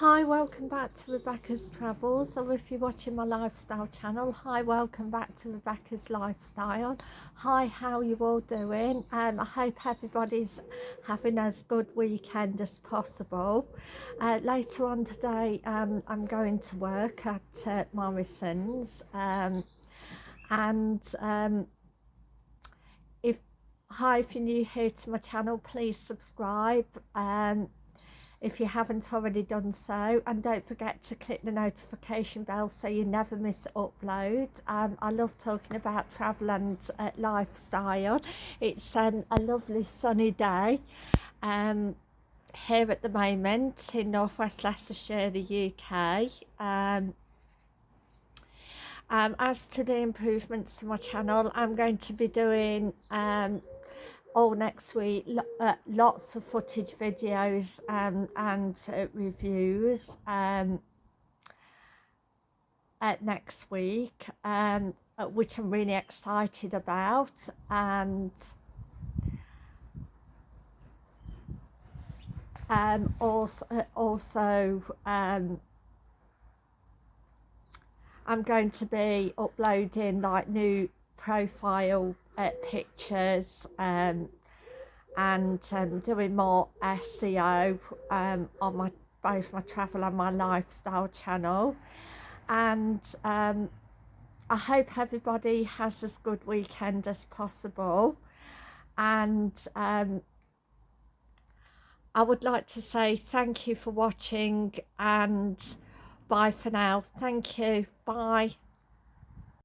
Hi, welcome back to Rebecca's Travels, or if you're watching my lifestyle channel, hi, welcome back to Rebecca's Lifestyle. Hi, how you all doing? Um, I hope everybody's having as good weekend as possible. Uh, later on today, um, I'm going to work at uh, Morrison's, um, and um, if hi, if you're new here to my channel, please subscribe. Um, if you haven't already done so and don't forget to click the notification bell so you never miss upload. Um, I love talking about travel and uh, lifestyle. It's um, a lovely sunny day um, here at the moment in northwest Leicestershire the UK um, um, as to the improvements to my channel I'm going to be doing um, all next week uh, lots of footage videos um, and uh, reviews um, at next week um, uh, which I'm really excited about and um, also, uh, also um, I'm going to be uploading like new profile uh, pictures um, and um, doing more SEO um, on my both my travel and my lifestyle channel. And um, I hope everybody has as good weekend as possible. And um, I would like to say thank you for watching and bye for now. Thank you. Bye